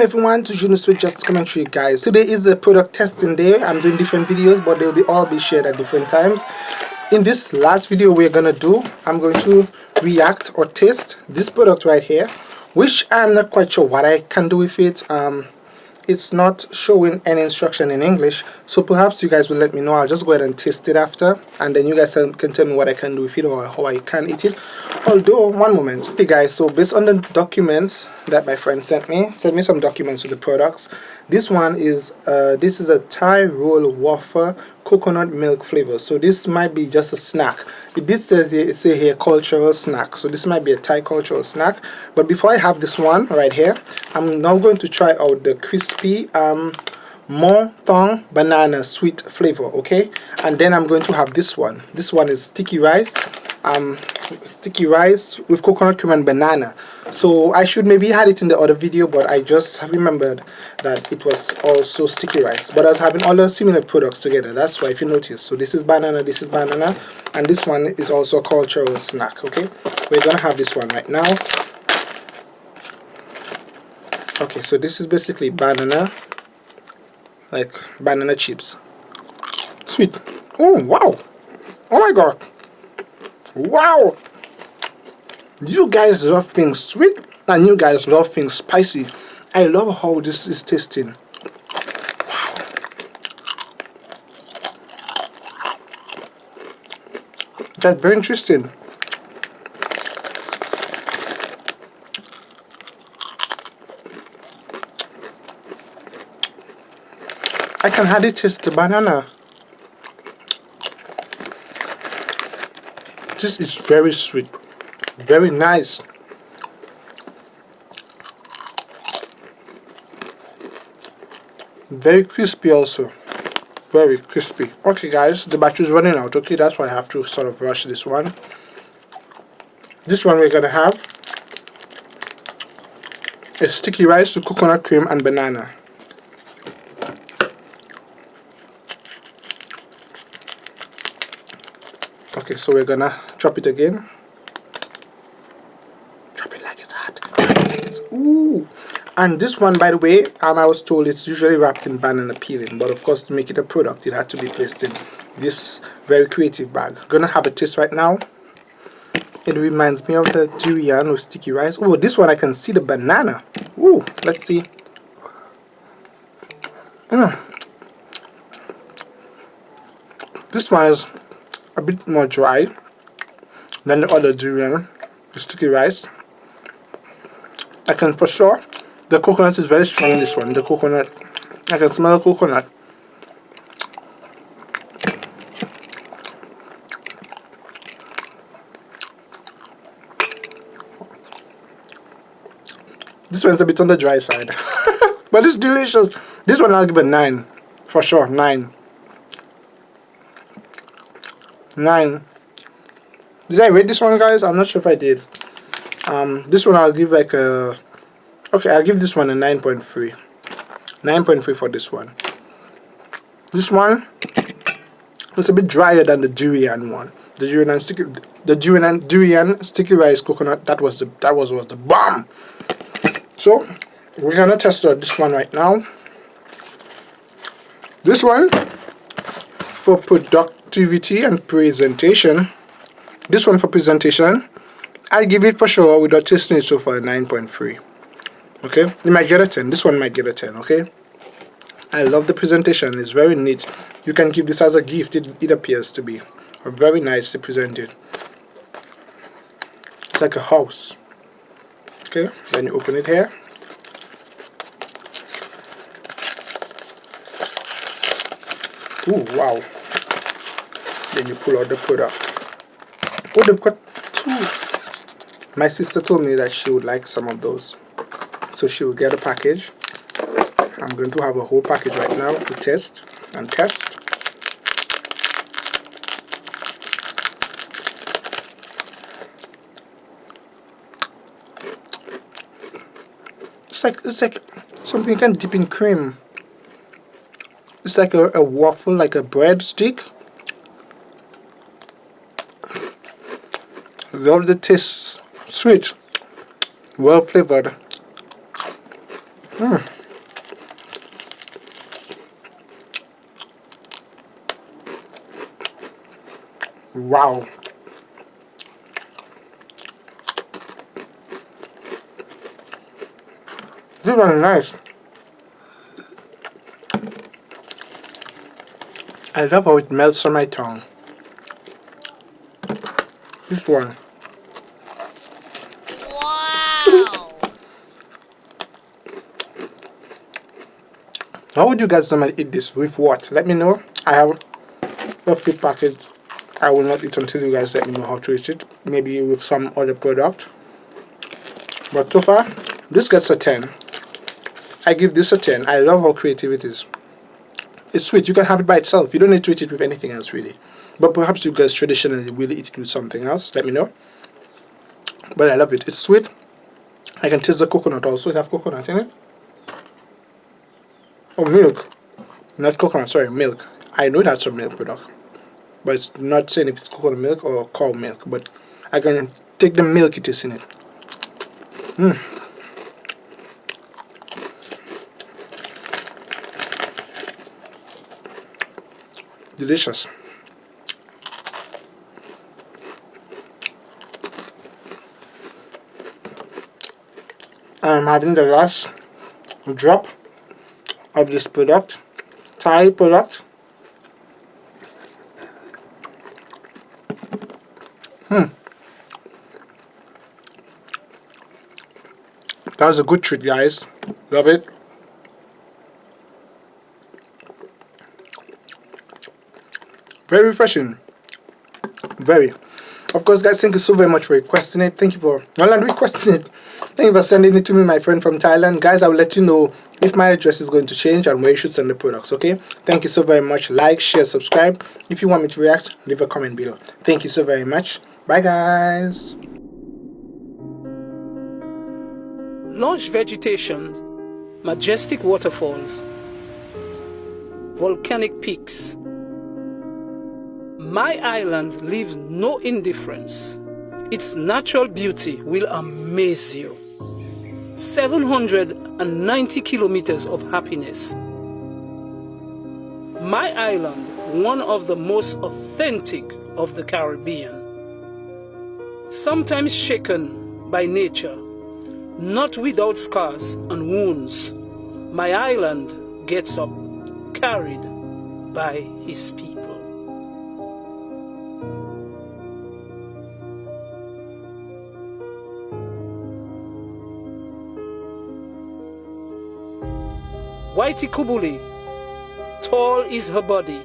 welcome everyone to Juno Sweet Just Commentary guys. Today is a product testing day. I'm doing different videos but they'll be all be shared at different times. In this last video we're gonna do, I'm going to react or test this product right here which I'm not quite sure what I can do with it. Um, it's not showing any instruction in English so perhaps you guys will let me know. I'll just go ahead and test it after and then you guys can tell me what I can do with it or how I can eat it. Although one moment. Okay guys so based on the documents that my friend sent me sent me some documents with the products this one is uh, this is a Thai roll waffle coconut milk flavor. So this might be just a snack. It did say here it say here cultural snack. So this might be a Thai cultural snack. But before I have this one right here I'm now going to try out the crispy um Mon Thong banana sweet flavor okay? And then I'm going to have this one. This one is sticky rice um sticky rice with coconut cream and banana. So I should maybe had it in the other video but I just have remembered that it was also sticky rice. But I was having all the similar products together that's why if you notice. So this is banana this is banana and this one is also a cultural snack okay? We're gonna have this one right now. Okay so this is basically banana like banana chips. Sweet. Oh wow. Oh my god wow! You guys love things sweet and you guys love things spicy. I love how this is tasting. Wow. That's very interesting. I can hardly taste the banana this is very sweet. Very nice. Very crispy also. Very crispy. Okay guys the battery is running out. Okay that's why I have to sort of rush this one. This one we're gonna have a sticky rice with coconut cream and banana. Okay so we're gonna drop it again. Drop it like it's hot. Ooh. And this one by the way um, I was told it's usually wrapped in banana peeling but of course to make it a product it had to be placed in this very creative bag. Gonna have a taste right now. It reminds me of the durian with sticky rice. Oh this one I can see the banana. Ooh let's see. Mm. this one is a bit more dry than the other durian, the sticky rice. I can for sure, the coconut is very strong in this one, the coconut, I can smell the coconut. This one's a bit on the dry side. but it's delicious. This one I'll give a 9. For sure, 9. 9 did I rate this one guys? I'm not sure if I did. Um, this one I'll give like a okay I'll give this one a 9.3 9.3 for this one. This one it's a bit drier than the durian one. The durian sticky the durian durian sticky rice coconut that was the that was was the bomb. So we're gonna test out this one right now. This one for productivity and presentation this one for presentation. I'll give it for sure without testing it so far 9.3 okay? You might get a 10 this one might get a 10 okay? I love the presentation. It's very neat. You can give this as a gift. It, it appears to be. Very nicely presented it's like a house. Okay? Then you open it here. Ooh, wow. Then you pull out the product oh they've got two my sister told me that she would like some of those. So she will get a package. I'm going to have a whole package right now to test and test. It's like it's like something you can dip in cream. It's like a, a waffle like a bread stick the taste sweet well flavored Mm. Wow. This one is nice. I love how it melts on my tongue. This one. Wow! How would you guys normally eat this? With what? Let me know. I have a feed package. I will not eat until you guys let me know how to eat it. Maybe with some other product. But so far, this gets a 10. I give this a 10. I love how creative it is. It's sweet. You can have it by itself. You don't need to eat it with anything else, really. But perhaps you guys traditionally will eat it with something else. Let me know. But I love it. It's sweet. I can taste the coconut also. It have coconut in it. Oh, milk. Not coconut, sorry, milk. I know that's a milk product. But it's not saying if it's coconut milk or cow milk. But I can take the milk it is in it. Mmm. delicious I'm having the last drop of this product Thai product. Hmm. That was a good treat guys. Love it. Very refreshing. Very. Of course guys thank you so very much for requesting it. Thank you for not requesting it. Thank you for sending it to me my friend from Thailand. Guys I will let you know if my address is going to change and where you should send the products okay? Thank you so very much. Like share subscribe. If you want me to react leave a comment below. Thank you so very much. Bye guys. Lush vegetation majestic waterfalls volcanic peaks. My island leaves no indifference. Its natural beauty will amaze you. 790 kilometers of happiness. My island, one of the most authentic of the Caribbean. Sometimes shaken by nature, not without scars and wounds, my island gets up, carried by his people. Waitukubuli, tall is her body.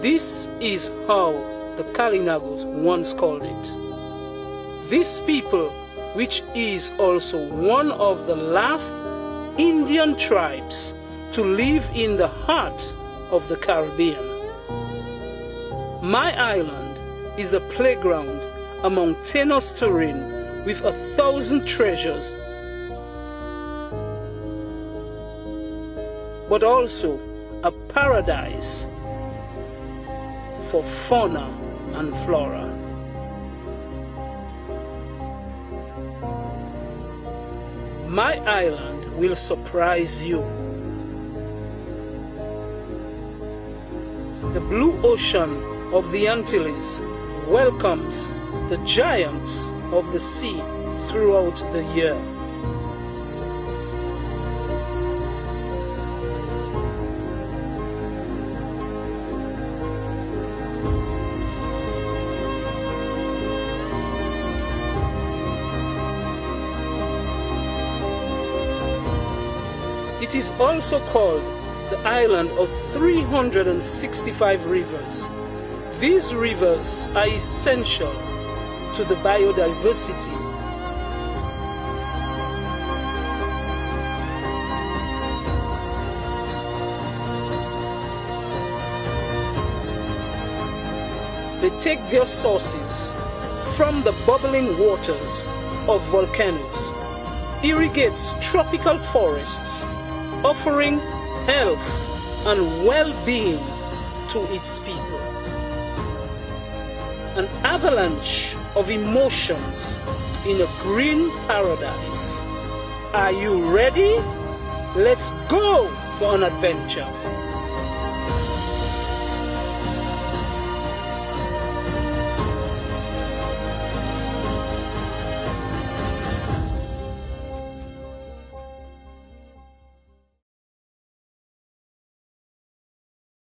This is how the Kalinagos once called it. This people, which is also one of the last Indian tribes to live in the heart of the Caribbean. My island is a playground among terrain with a thousand treasures but also a paradise for fauna and flora. My island will surprise you. The blue ocean of the Antilles welcomes the giants of the sea throughout the year. It is also called the island of 365 rivers. These rivers are essential to the biodiversity They take their sources from the bubbling waters of volcanoes, irrigates tropical forests, offering health and well-being to its people. An avalanche of emotions in a green paradise. Are you ready Let's go for an adventure.